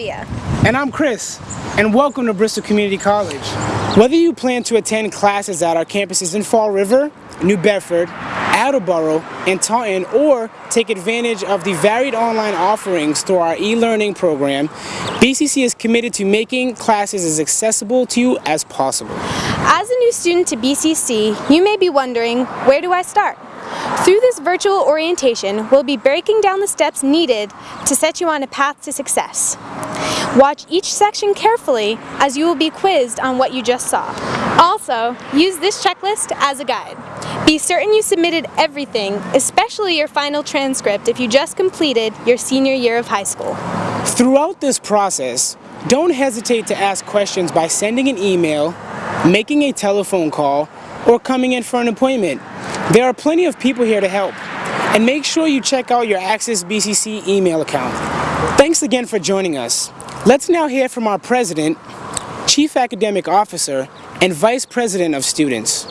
Olivia. And I'm Chris, and welcome to Bristol Community College. Whether you plan to attend classes at our campuses in Fall River, New Bedford, Attleboro, and Taunton, or take advantage of the varied online offerings through our e-learning program, BCC is committed to making classes as accessible to you as possible. As a new student to BCC, you may be wondering, where do I start? Through virtual orientation, we'll be breaking down the steps needed to set you on a path to success. Watch each section carefully as you will be quizzed on what you just saw. Also, use this checklist as a guide. Be certain you submitted everything, especially your final transcript if you just completed your senior year of high school. Throughout this process, don't hesitate to ask questions by sending an email, making a telephone call, or coming in for an appointment. There are plenty of people here to help. And make sure you check out your Access BCC email account. Thanks again for joining us. Let's now hear from our President, Chief Academic Officer, and Vice President of Students.